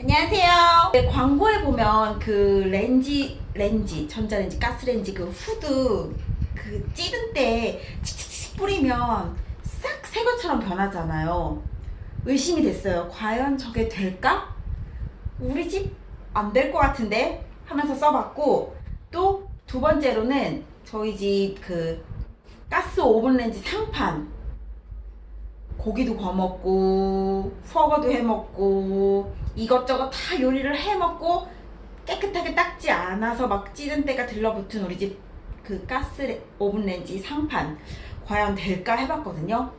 안녕하세요. 네, 광고에 보면 그 렌지, 렌지, 전자레인지, 가스레인지 그 후드 그 찌든 때 칙칙칙 뿌리면 싹 새 것처럼 변하잖아요. 의심이 됐어요. 과연 저게 될까? 우리 집 안 될 것 같은데 하면서 써봤고 또 두 번째로는 저희 집 그 가스 오븐 렌지 상판 고기도 구워 먹고 퍼거도 해 먹고 이것저것 다 요리를 해 먹고 깨끗하게 닦지 않아서 막 찌든 때가 들러붙은 우리 집 그 가스 레- 오븐 렌지 상판 과연 될까 해봤거든요.